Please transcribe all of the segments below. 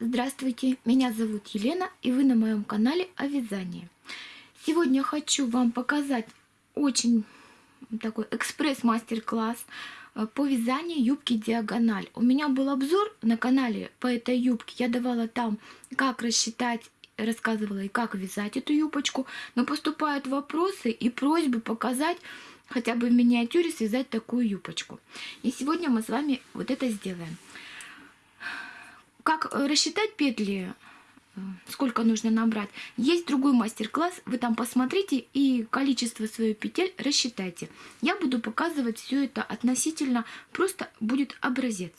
Здравствуйте, меня зовут Елена и вы на моем канале о вязании. Сегодня хочу вам показать очень такой экспресс-мастер-класс э, по вязанию юбки диагональ. У меня был обзор на канале по этой юбке, я давала там как рассчитать рассказывала и как вязать эту юбочку, но поступают вопросы и просьбы показать хотя бы в миниатюре связать такую юбочку. И сегодня мы с вами вот это сделаем. Как э, рассчитать петли, э, сколько нужно набрать, есть другой мастер-класс, вы там посмотрите и количество своих петель рассчитайте. Я буду показывать все это относительно, просто будет образец.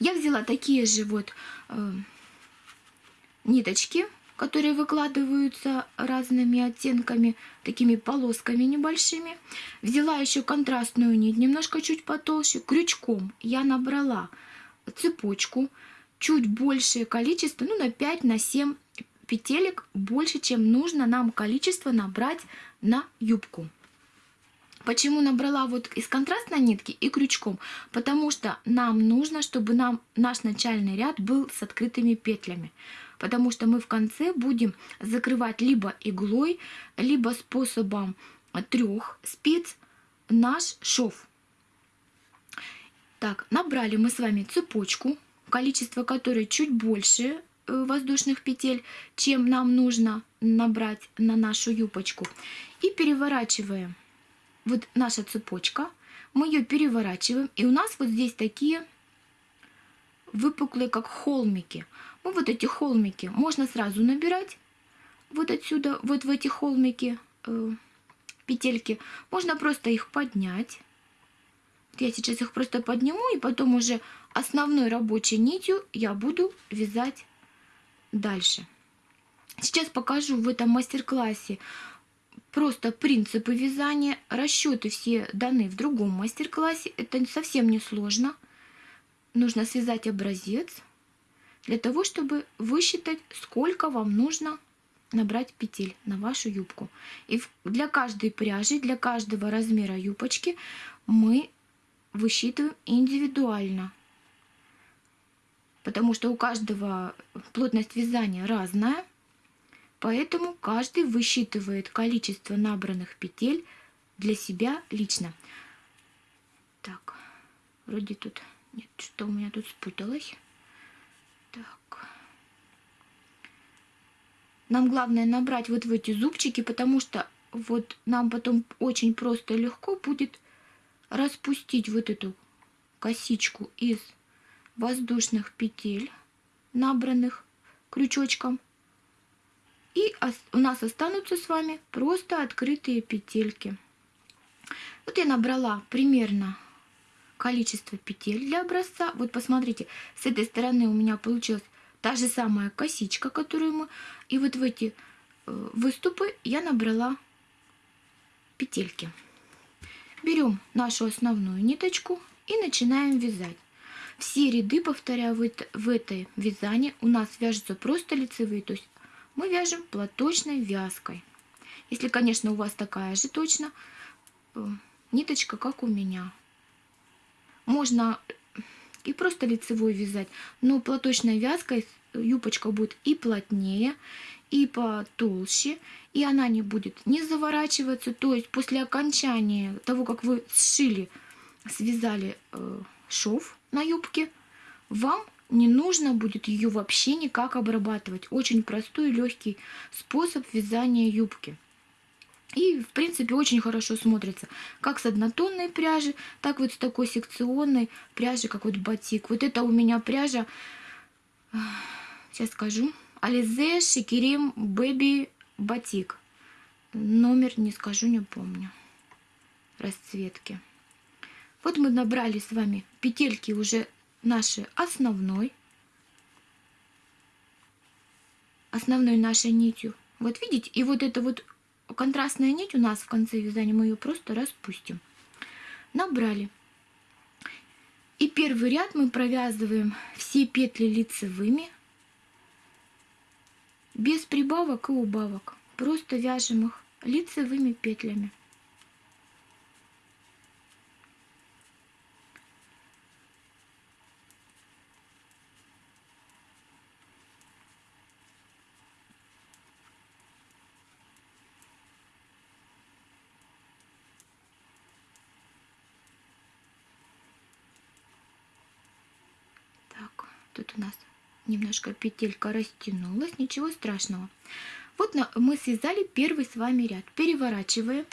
Я взяла такие же вот э, ниточки, которые выкладываются разными оттенками, такими полосками небольшими. Взяла еще контрастную нить, немножко чуть потолще. Крючком я набрала цепочку, чуть большее количество, ну на 5, на 7 петелек, больше, чем нужно нам количество набрать на юбку. Почему набрала вот из контрастной нитки и крючком? Потому что нам нужно, чтобы нам наш начальный ряд был с открытыми петлями. Потому что мы в конце будем закрывать либо иглой, либо способом трех спиц наш шов. Так, набрали мы с вами цепочку количество которой чуть больше э, воздушных петель, чем нам нужно набрать на нашу юбочку. И переворачиваем. Вот наша цепочка. Мы ее переворачиваем. И у нас вот здесь такие выпуклые, как холмики. Ну, вот эти холмики можно сразу набирать. Вот отсюда, вот в эти холмики, э, петельки. Можно просто их поднять. Я сейчас их просто подниму и потом уже основной рабочей нитью я буду вязать дальше. Сейчас покажу в этом мастер-классе просто принципы вязания. Расчеты все даны в другом мастер-классе. Это совсем не сложно. Нужно связать образец для того, чтобы высчитать, сколько вам нужно набрать петель на вашу юбку. И для каждой пряжи, для каждого размера юбочки мы высчитываем индивидуально потому что у каждого плотность вязания разная, поэтому каждый высчитывает количество набранных петель для себя лично. Так, вроде тут... Нет, что у меня тут спуталось. Так. Нам главное набрать вот в эти зубчики, потому что вот нам потом очень просто и легко будет распустить вот эту косичку из воздушных петель, набранных крючочком. И у нас останутся с вами просто открытые петельки. Вот я набрала примерно количество петель для образца. Вот посмотрите, с этой стороны у меня получилась та же самая косичка, которую мы... И вот в эти э, выступы я набрала петельки. Берем нашу основную ниточку и начинаем вязать. Все ряды, повторяю, в, это, в этой вязании у нас вяжутся просто лицевые, то есть мы вяжем платочной вязкой. Если, конечно, у вас такая же точно э, ниточка, как у меня. Можно и просто лицевой вязать, но платочной вязкой юбочка будет и плотнее, и потолще, и она не будет не заворачиваться, то есть после окончания того, как вы сшили, связали э, шов, на юбке, вам не нужно будет ее вообще никак обрабатывать. Очень простой и легкий способ вязания юбки. И, в принципе, очень хорошо смотрится как с однотонной пряжи, так вот с такой секционной пряжи, как вот батик. Вот это у меня пряжа, сейчас скажу, Ализе Шикерим Бэби Батик. Номер не скажу, не помню. Расцветки. Вот мы набрали с вами петельки уже нашей основной, основной нашей нитью. Вот видите, и вот эта вот контрастная нить у нас в конце вязания, мы ее просто распустим. Набрали. И первый ряд мы провязываем все петли лицевыми, без прибавок и убавок. Просто вяжем их лицевыми петлями. Тут у нас немножко петелька растянулась, ничего страшного. Вот мы связали первый с вами ряд. Переворачиваем.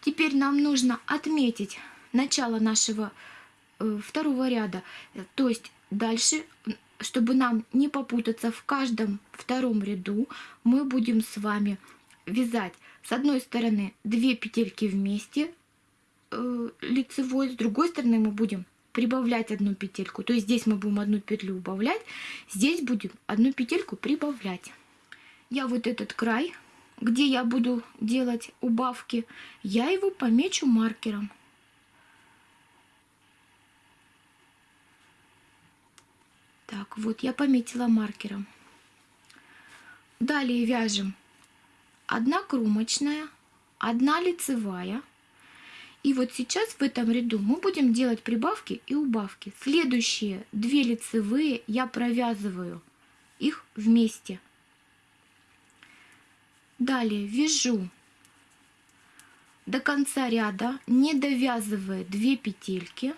Теперь нам нужно отметить начало нашего э, второго ряда. То есть дальше, чтобы нам не попутаться в каждом втором ряду, мы будем с вами вязать с одной стороны 2 петельки вместе э, лицевой, с другой стороны мы будем прибавлять одну петельку. То есть здесь мы будем одну петлю убавлять, здесь будем одну петельку прибавлять. Я вот этот край, где я буду делать убавки, я его помечу маркером. Так, вот я пометила маркером. Далее вяжем одна кромочная, одна лицевая. И вот сейчас в этом ряду мы будем делать прибавки и убавки. Следующие две лицевые я провязываю их вместе. Далее вяжу до конца ряда, не довязывая 2 петельки.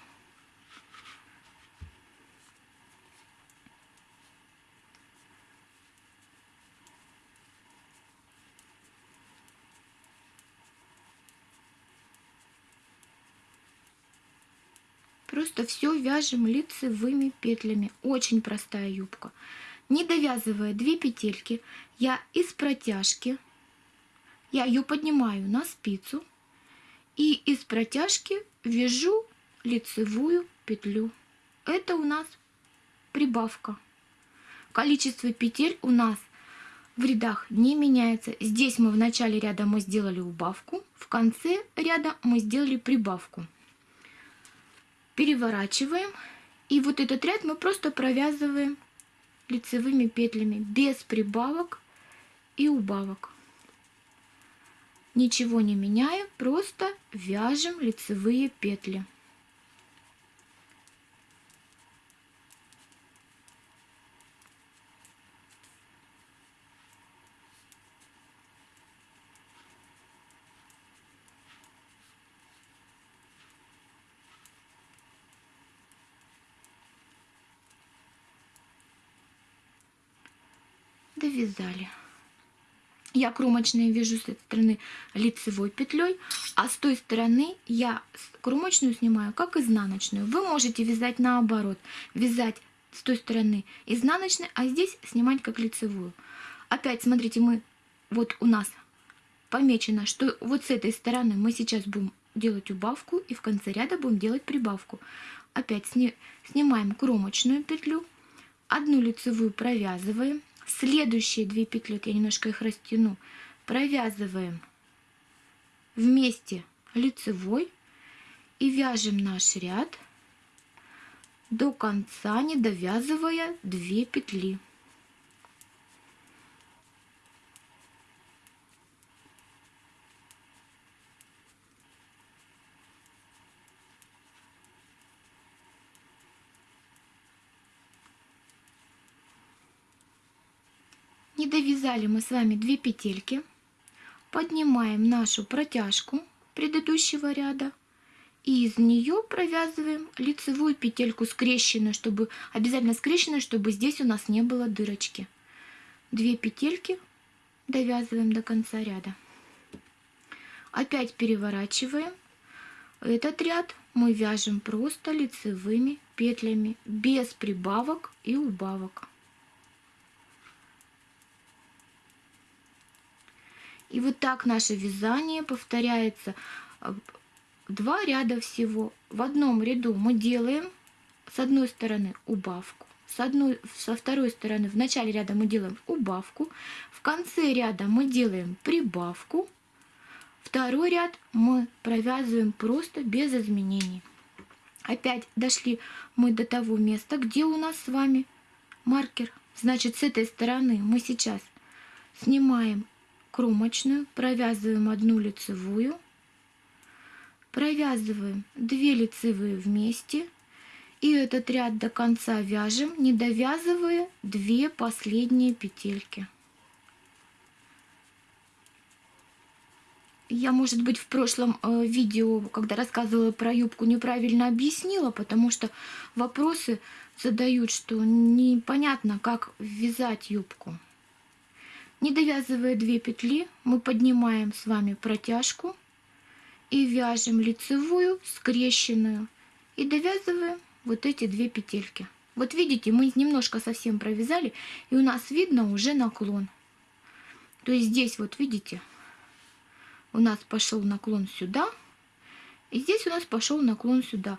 Просто все вяжем лицевыми петлями. Очень простая юбка. Не довязывая 2 петельки, я из протяжки, я ее поднимаю на спицу и из протяжки вяжу лицевую петлю. Это у нас прибавка. Количество петель у нас в рядах не меняется. Здесь мы в начале ряда мы сделали убавку, в конце ряда мы сделали прибавку переворачиваем. И вот этот ряд мы просто провязываем лицевыми петлями без прибавок и убавок. Ничего не меняя, просто вяжем лицевые петли. Довязали. Я кромочные вяжу с этой стороны лицевой петлей, а с той стороны я кромочную снимаю как изнаночную. Вы можете вязать наоборот, вязать с той стороны изнаночной, а здесь снимать как лицевую. Опять смотрите, мы вот у нас помечено, что вот с этой стороны мы сейчас будем делать убавку и в конце ряда будем делать прибавку. Опять сни, снимаем кромочную петлю, одну лицевую провязываем, Следующие две петли, я немножко их растяну, провязываем вместе лицевой и вяжем наш ряд до конца, не довязывая 2 петли. Не довязали мы с вами 2 петельки. Поднимаем нашу протяжку предыдущего ряда. И из нее провязываем лицевую петельку скрещенную, чтобы обязательно скрещенную, чтобы здесь у нас не было дырочки. Две петельки довязываем до конца ряда. Опять переворачиваем. Этот ряд мы вяжем просто лицевыми петлями, без прибавок и убавок. И вот так наше вязание повторяется э, два ряда всего. В одном ряду мы делаем с одной стороны убавку, с одной, со второй стороны в начале ряда мы делаем убавку, в конце ряда мы делаем прибавку, второй ряд мы провязываем просто без изменений. Опять дошли мы до того места, где у нас с вами маркер. Значит, с этой стороны мы сейчас снимаем кромочную, провязываем одну лицевую, провязываем 2 лицевые вместе и этот ряд до конца вяжем, не довязывая 2 последние петельки. Я, может быть, в прошлом э, видео, когда рассказывала про юбку, неправильно объяснила, потому что вопросы задают, что непонятно, как вязать юбку. Не довязывая две петли, мы поднимаем с вами протяжку и вяжем лицевую скрещенную и довязываем вот эти две петельки. Вот видите, мы немножко совсем провязали, и у нас видно уже наклон. То есть здесь вот видите, у нас пошел наклон сюда, и здесь у нас пошел наклон сюда.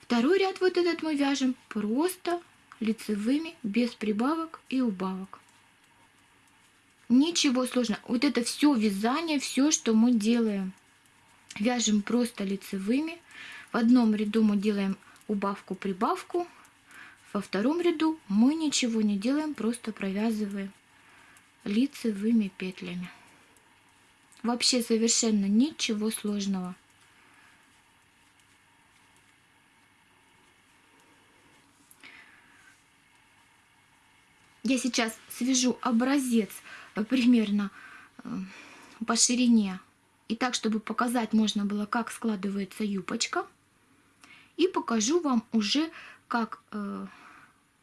Второй ряд вот этот мы вяжем просто лицевыми, без прибавок и убавок. Ничего сложного. Вот это все вязание, все, что мы делаем. Вяжем просто лицевыми. В одном ряду мы делаем убавку-прибавку. Во втором ряду мы ничего не делаем, просто провязываем лицевыми петлями. Вообще совершенно ничего сложного. Я сейчас свяжу образец примерно э, по ширине. И так, чтобы показать можно было, как складывается юбочка. И покажу вам уже, как э,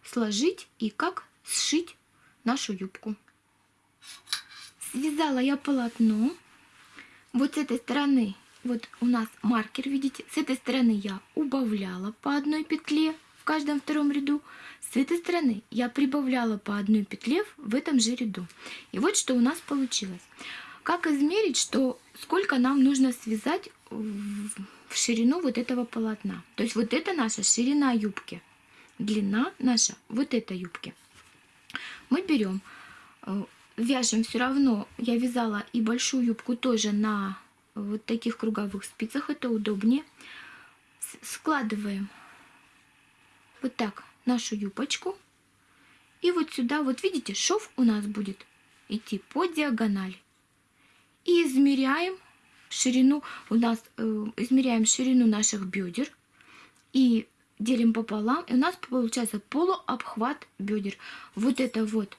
сложить и как сшить нашу юбку. Связала я полотно. Вот с этой стороны, вот у нас маркер, видите, с этой стороны я убавляла по одной петле в каждом втором ряду. С этой стороны я прибавляла по одной петле в этом же ряду. И вот что у нас получилось. Как измерить, что сколько нам нужно связать в ширину вот этого полотна. То есть вот это наша ширина юбки. Длина наша вот этой юбки. Мы берем, э, вяжем все равно. Я вязала и большую юбку тоже на вот таких круговых спицах. Это удобнее. Складываем вот так нашу юбочку. И вот сюда, вот видите, шов у нас будет идти по диагонали. И измеряем ширину, у нас э, измеряем ширину наших бедер. И делим пополам, и у нас получается полуобхват бедер. Вот это вот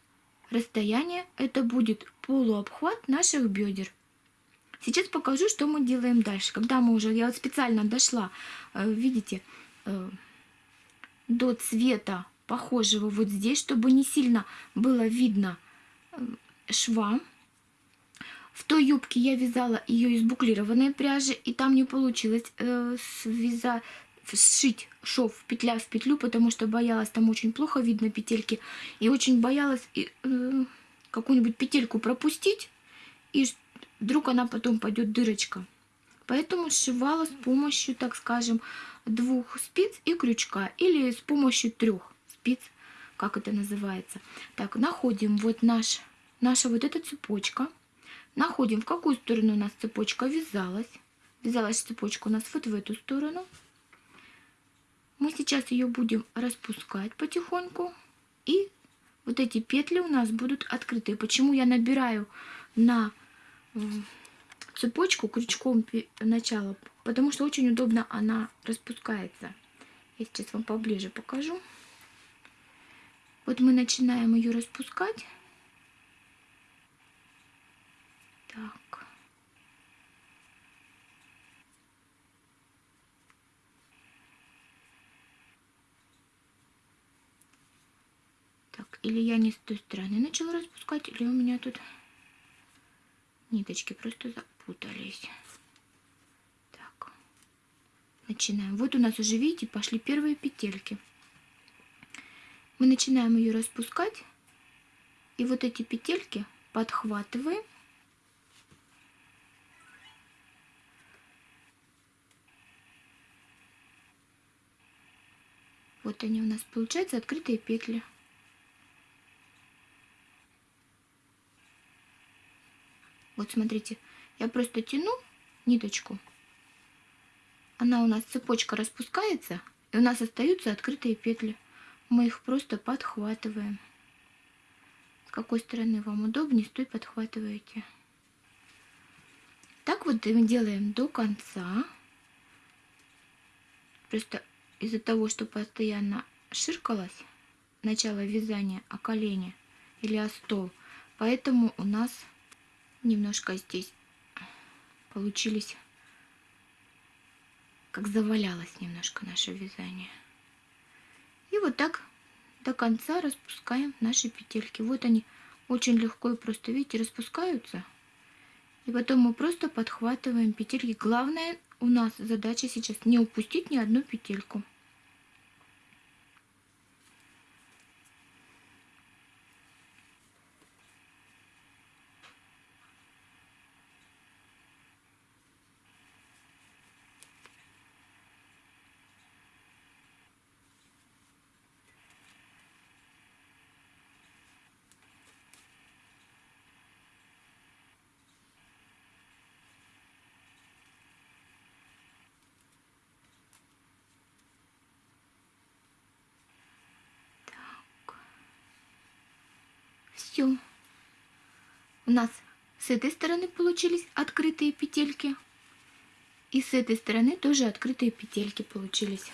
расстояние, это будет полуобхват наших бедер. Сейчас покажу, что мы делаем дальше. Когда мы уже, я вот специально дошла, э, видите, э, до цвета похожего вот здесь, чтобы не сильно было видно э, шва. В той юбке я вязала ее из буклированной пряжи, и там не получилось э, связать, сшить шов петля в петлю, потому что боялась, там очень плохо видно петельки, и очень боялась э, какую-нибудь петельку пропустить, и вдруг она потом пойдет дырочка. Поэтому сшивала с помощью, так скажем, двух спиц и крючка или с помощью трех спиц, как это называется. Так, находим вот наш, наша вот эта цепочка. Находим, в какую сторону у нас цепочка вязалась. Вязалась цепочка у нас вот в эту сторону. Мы сейчас ее будем распускать потихоньку. И вот эти петли у нас будут открыты. Почему я набираю на цепочку крючком начала, потому что очень удобно она распускается. Я сейчас вам поближе покажу. Вот мы начинаем ее распускать. Так. Так, или я не с той стороны начала распускать, или у меня тут ниточки просто запутались. Так, начинаем. Вот у нас уже, видите, пошли первые петельки. Мы начинаем ее распускать. И вот эти петельки подхватываем. Вот они у нас получаются открытые петли. Вот смотрите, я просто тяну ниточку. Она у нас цепочка распускается, и у нас остаются открытые петли. Мы их просто подхватываем. С какой стороны вам удобнее, с той подхватываете. Так вот делаем до конца. Просто из-за того, что постоянно ширкалось начало вязания о колени или о стол, поэтому у нас немножко здесь получились, как завалялось немножко наше вязание. И вот так до конца распускаем наши петельки. Вот они очень легко и просто, видите, распускаются. И потом мы просто подхватываем петельки. Главное у нас задача сейчас не упустить ни одну петельку. Все. У нас с этой стороны получились открытые петельки. И с этой стороны тоже открытые петельки получились.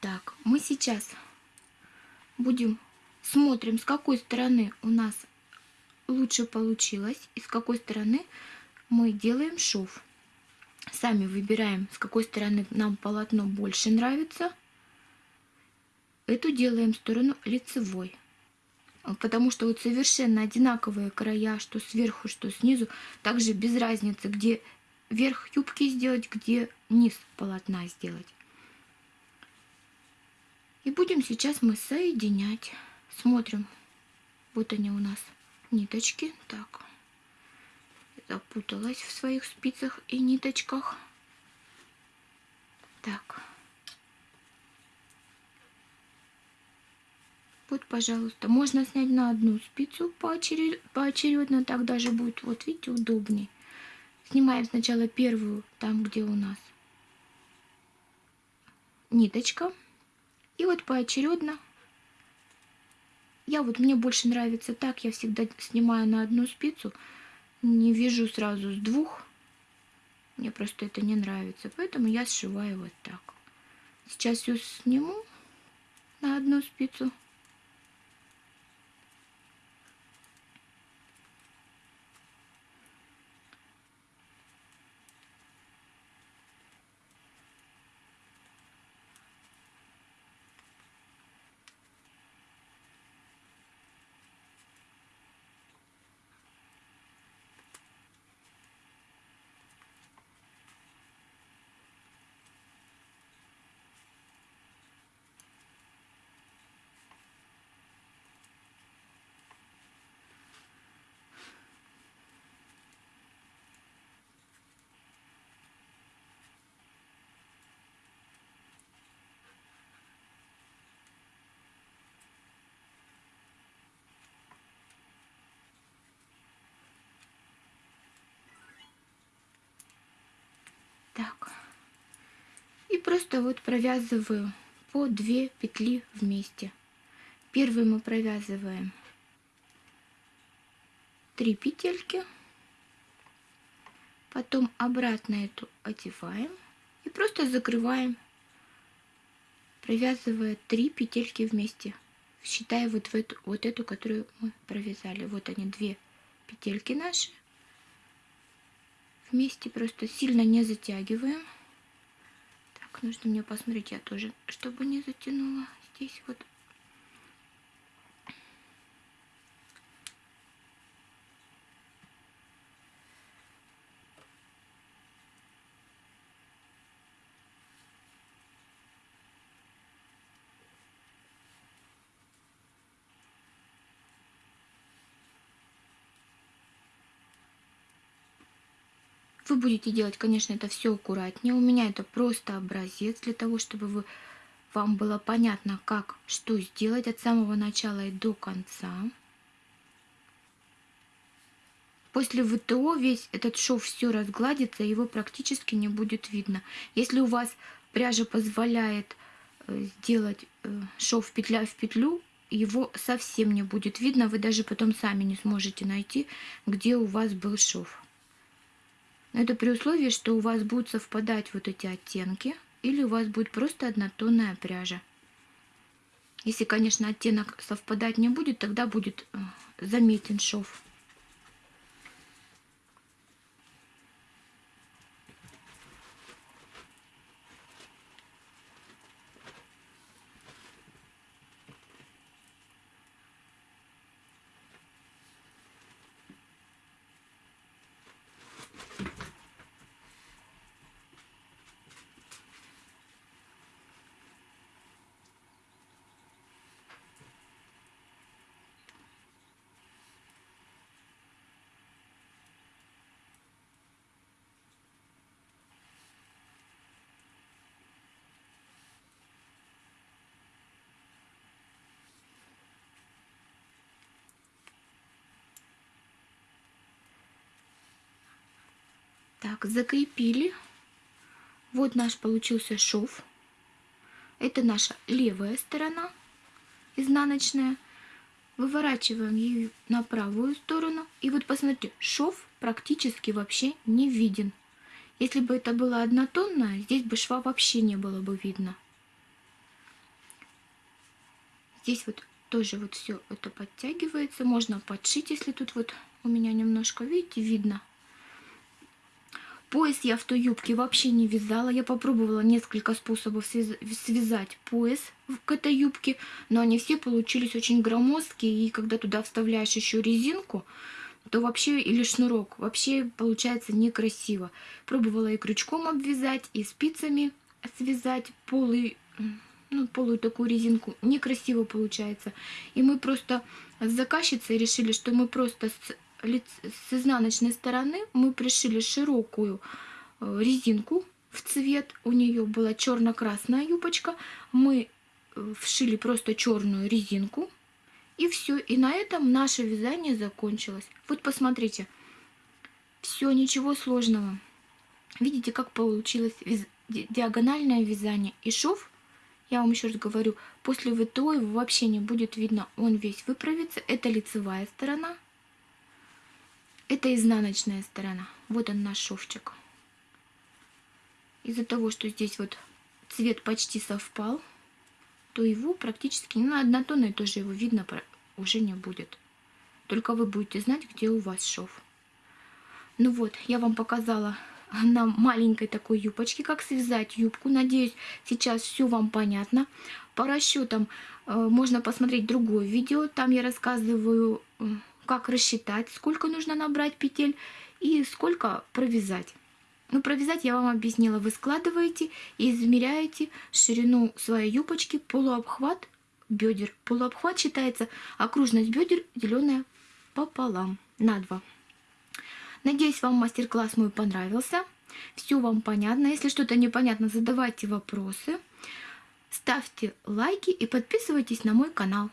Так, мы сейчас будем смотрим, с какой стороны у нас лучше получилось и с какой стороны мы делаем шов. Сами выбираем, с какой стороны нам полотно больше нравится. Эту делаем сторону лицевой. Потому что вот совершенно одинаковые края, что сверху, что снизу. Также без разницы, где верх юбки сделать, где низ полотна сделать. И будем сейчас мы соединять. Смотрим. Вот они у нас ниточки. Так. Запуталась в своих спицах и ниточках. Так. Вот, пожалуйста, можно снять на одну спицу поочеред... поочередно, так даже будет, вот видите, удобнее. Снимаем сначала первую, там, где у нас ниточка. И вот поочередно. Я вот, мне больше нравится так, я всегда снимаю на одну спицу, не вяжу сразу с двух. Мне просто это не нравится, поэтому я сшиваю вот так. Сейчас все сниму на одну спицу. Так. И просто вот провязываю по 2 петли вместе. Первую мы провязываем 3 петельки. Потом обратно эту одеваем и просто закрываем, провязывая 3 петельки вместе. Считая вот, в эту, вот эту, которую мы провязали. Вот они, две петельки наши вместе просто сильно не затягиваем. Нужно мне посмотреть, я тоже, чтобы не затянула здесь вот Вы будете делать, конечно, это все аккуратнее. У меня это просто образец для того, чтобы вы, вам было понятно, как, что сделать от самого начала и до конца. После ВТО весь этот шов все разгладится, его практически не будет видно. Если у вас пряжа позволяет э, сделать э, шов петля в петлю, его совсем не будет видно, вы даже потом сами не сможете найти, где у вас был шов. Это при условии, что у вас будут совпадать вот эти оттенки, или у вас будет просто однотонная пряжа. Если, конечно, оттенок совпадать не будет, тогда будет э, заметен шов. Так, закрепили. Вот наш получился шов. Это наша левая сторона, изнаночная. Выворачиваем ее на правую сторону. И вот посмотрите, шов практически вообще не виден. Если бы это было однотонное, здесь бы шва вообще не было бы видно. Здесь вот тоже вот все это подтягивается. Можно подшить, если тут вот у меня немножко, видите, видно. Пояс я в той юбке вообще не вязала. Я попробовала несколько способов связать пояс к этой юбке, но они все получились очень громоздкие. И когда туда вставляешь еще резинку, то вообще, или шнурок, вообще получается некрасиво. Пробовала и крючком обвязать, и спицами связать полы, ну, полую такую резинку. Некрасиво получается. И мы просто с заказчицей решили, что мы просто с с изнаночной стороны мы пришили широкую э, резинку в цвет. У нее была черно-красная юбочка. Мы э, вшили просто черную резинку. И все. И на этом наше вязание закончилось. Вот посмотрите. Все, ничего сложного. Видите, как получилось диагональное вязание. И шов, я вам еще раз говорю, после ВТО его вообще не будет видно. Он весь выправится. Это лицевая сторона. Это изнаночная сторона. Вот он наш шовчик. Из-за того, что здесь вот цвет почти совпал, то его практически ну, на однотонной тоже его видно уже не будет. Только вы будете знать, где у вас шов. Ну вот, я вам показала на маленькой такой юбочке, как связать юбку. Надеюсь, сейчас все вам понятно. По расчетам э, можно посмотреть другое видео. Там я рассказываю как рассчитать, сколько нужно набрать петель и сколько провязать. Ну, провязать я вам объяснила. Вы складываете и измеряете ширину своей юбочки, полуобхват бедер. Полуобхват считается окружность бедер, деленная пополам на 2. Надеюсь, вам мастер-класс мой понравился. Все вам понятно. Если что-то непонятно, задавайте вопросы. Ставьте лайки и подписывайтесь на мой канал.